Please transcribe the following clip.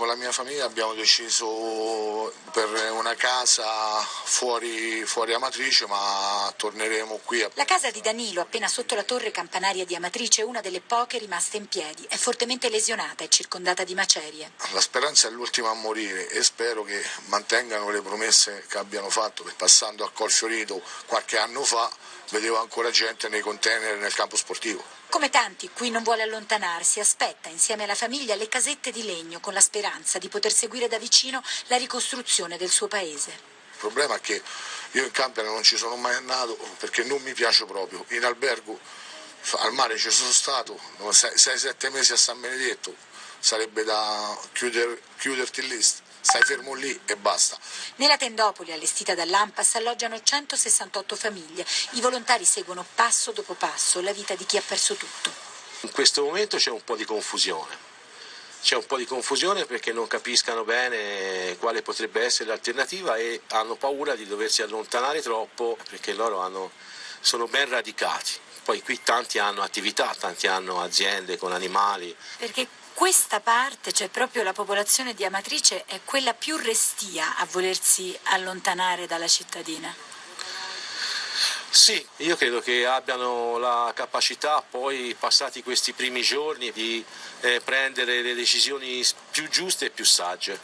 con la mia famiglia abbiamo deciso per una casa fuori, fuori Amatrice, ma torneremo qui. La casa di Danilo, appena sotto la torre campanaria di Amatrice, è una delle poche rimaste in piedi. È fortemente lesionata e circondata di macerie. La speranza è l'ultima a morire e spero che mantengano le promesse che abbiano fatto, passando a Colfiorito qualche anno fa vedevo ancora gente nei container nel campo sportivo. Come tanti, qui non vuole allontanarsi, aspetta insieme alla famiglia le casette di legno con la speranza di poter seguire da vicino la ricostruzione del suo paese. Il problema è che io in Campania non ci sono mai andato perché non mi piace proprio. In albergo al mare ci sono stato 6-7 mesi a San Benedetto, sarebbe da chiuder, chiuderti lì stai fermo lì e basta. Nella tendopoli allestita dall'AMPAS alloggiano 168 famiglie. I volontari seguono passo dopo passo la vita di chi ha perso tutto. In questo momento c'è un po' di confusione. C'è un po' di confusione perché non capiscano bene quale potrebbe essere l'alternativa e hanno paura di doversi allontanare troppo perché loro hanno, sono ben radicati. Poi qui tanti hanno attività, tanti hanno aziende con animali. Perché questa parte, cioè proprio la popolazione di Amatrice, è quella più restia a volersi allontanare dalla cittadina. Sì, io credo che abbiano la capacità poi, passati questi primi giorni, di eh, prendere le decisioni più giuste e più sagge.